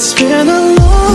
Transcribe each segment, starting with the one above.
It's been a long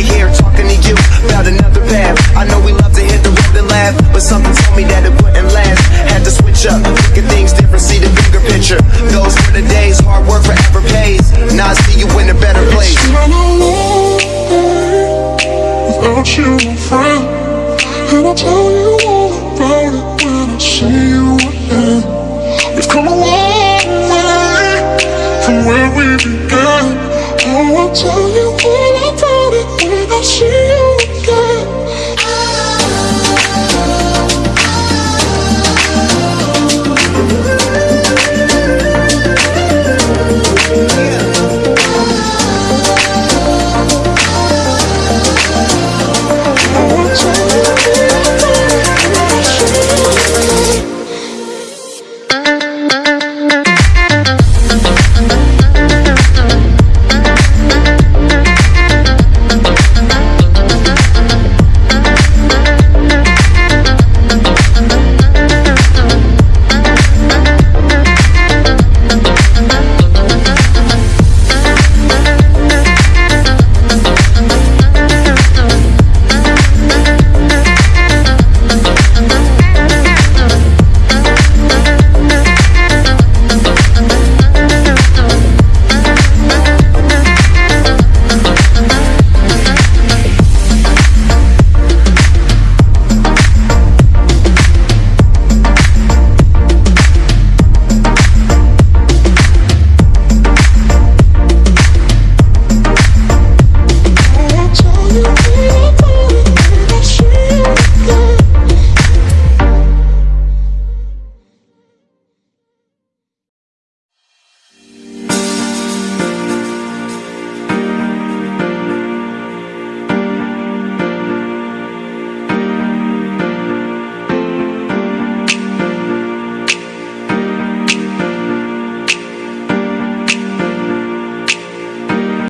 right here talking to you about another path. I know we love to hit the road and laugh, but something told me that it wouldn't last. Had to switch up, look at things different, see the bigger picture. Those were the days, hard work forever pays. Now I see you in a better place. Been a long day without you, my friend. And I'll tell you 是